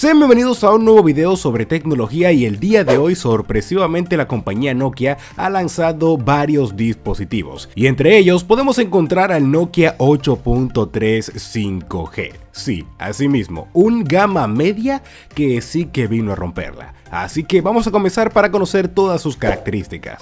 Sean bienvenidos a un nuevo video sobre tecnología y el día de hoy sorpresivamente la compañía Nokia ha lanzado varios dispositivos y entre ellos podemos encontrar al Nokia 8.3 5G. Sí, así mismo, un gama media que sí que vino a romperla. Así que vamos a comenzar para conocer todas sus características.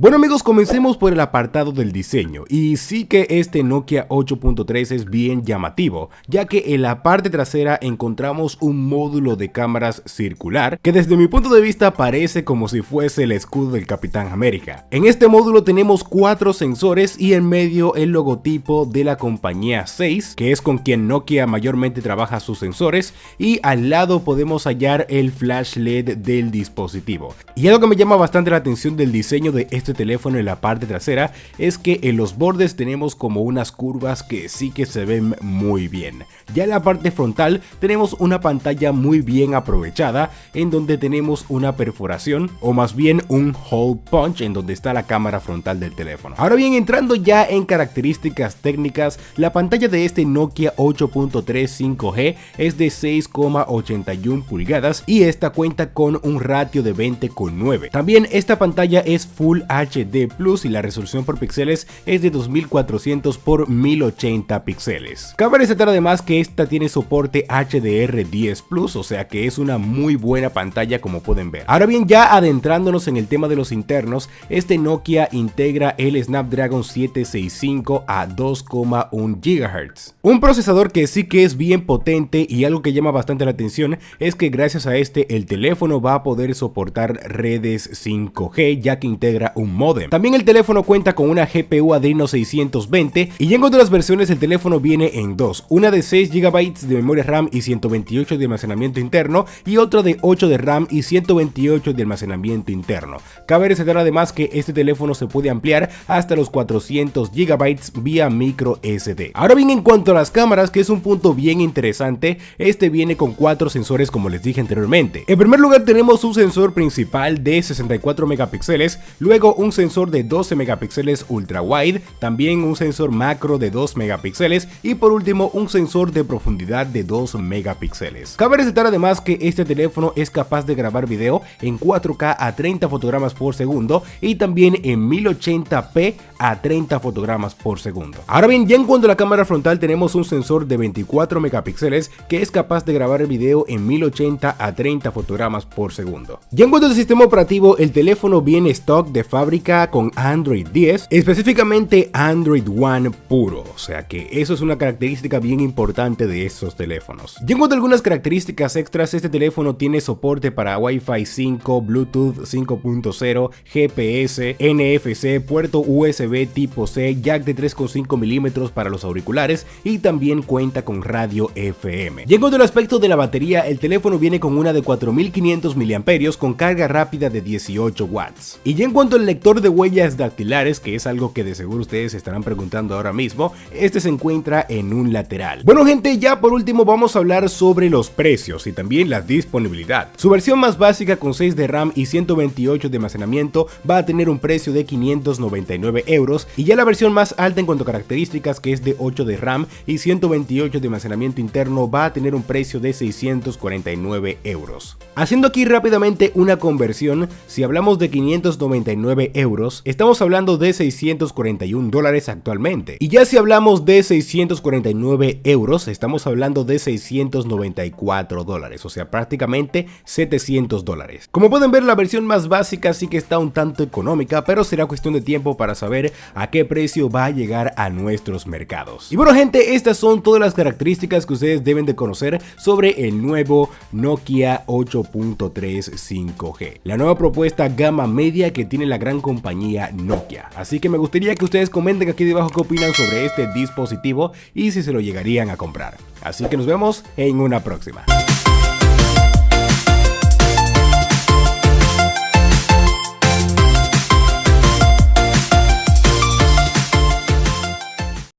Bueno amigos, comencemos por el apartado del diseño y sí que este Nokia 8.3 es bien llamativo, ya que en la parte trasera encontramos un módulo de cámaras circular que desde mi punto de vista parece como si fuese el escudo del Capitán América. En este módulo tenemos cuatro sensores y en medio el logotipo de la compañía 6, que es con quien Nokia mayormente trabaja sus sensores, y al lado podemos hallar el flash LED del dispositivo. Y algo que me llama bastante la atención del diseño de este este teléfono en la parte trasera es que en los bordes tenemos como unas curvas que sí que se ven muy bien. Ya en la parte frontal tenemos una pantalla muy bien aprovechada en donde tenemos una perforación o más bien un hole punch en donde está la cámara frontal del teléfono. Ahora bien entrando ya en características técnicas, la pantalla de este Nokia 8.3 5G es de 6,81 pulgadas y esta cuenta con un ratio de 20,9. También esta pantalla es Full HD HD Plus y la resolución por píxeles es de 2400 por 1080 píxeles. Cabe resaltar además que esta tiene soporte HDR10 Plus, o sea que es una muy buena pantalla como pueden ver. Ahora bien, ya adentrándonos en el tema de los internos, este Nokia integra el Snapdragon 765 a 2,1 GHz. Un procesador que sí que es bien potente y algo que llama bastante la atención es que gracias a este el teléfono va a poder soportar redes 5G ya que integra un modem. También el teléfono cuenta con una GPU Adreno 620 y en otras versiones el teléfono viene en dos, una de 6 GB de memoria RAM y 128 de almacenamiento interno y otra de 8 de RAM y 128 de almacenamiento interno. Cabe resaltar además que este teléfono se puede ampliar hasta los 400 GB vía micro SD. Ahora bien en cuanto a las cámaras, que es un punto bien interesante, este viene con cuatro sensores como les dije anteriormente. En primer lugar tenemos un sensor principal de 64 megapíxeles, luego un sensor de 12 megapíxeles ultra wide, también un sensor macro de 2 megapíxeles y por último un sensor de profundidad de 2 megapíxeles. Cabe resaltar además que este teléfono es capaz de grabar video en 4K a 30 fotogramas por segundo y también en 1080p a 30 fotogramas por segundo. Ahora bien, ya en cuanto a la cámara frontal tenemos un sensor de 24 megapíxeles que es capaz de grabar el video en 1080 a 30 fotogramas por segundo. Ya en cuanto al sistema operativo, el teléfono viene stock de fábrica con Android 10, específicamente Android One puro, o sea que eso es una característica bien importante de estos teléfonos. Y en cuanto a algunas características extras, este teléfono tiene soporte para Wi-Fi 5, Bluetooth 5.0, GPS, NFC, puerto USB tipo C, jack de 3.5 milímetros para los auriculares y también cuenta con radio FM. Cuanto al aspecto de la batería, el teléfono viene con una de 4500 mAh con carga rápida de 18 watts. Y ya en cuanto al lector de huellas dactilares, que es algo que de seguro ustedes estarán preguntando ahora mismo, este se encuentra en un lateral. Bueno gente, ya por último vamos a hablar sobre los precios y también la disponibilidad. Su versión más básica con 6 de RAM y 128 de almacenamiento va a tener un precio de 599 euros y ya la versión más alta en cuanto a características que es de 8 de RAM y 128 de almacenamiento interno va a tener un precio de 649 euros. Haciendo aquí rápidamente una conversión, si hablamos de 599 euros, estamos hablando de 641 dólares actualmente. Y ya si hablamos de 649 euros, estamos hablando de 694 dólares, o sea, prácticamente 700 dólares. Como pueden ver, la versión más básica sí que está un tanto económica, pero será cuestión de tiempo para a qué precio va a llegar a nuestros mercados. Y bueno gente, estas son todas las características que ustedes deben de conocer sobre el nuevo Nokia 8.3 5G. La nueva propuesta gama media que tiene la gran compañía Nokia. Así que me gustaría que ustedes comenten aquí debajo qué opinan sobre este dispositivo y si se lo llegarían a comprar. Así que nos vemos en una próxima.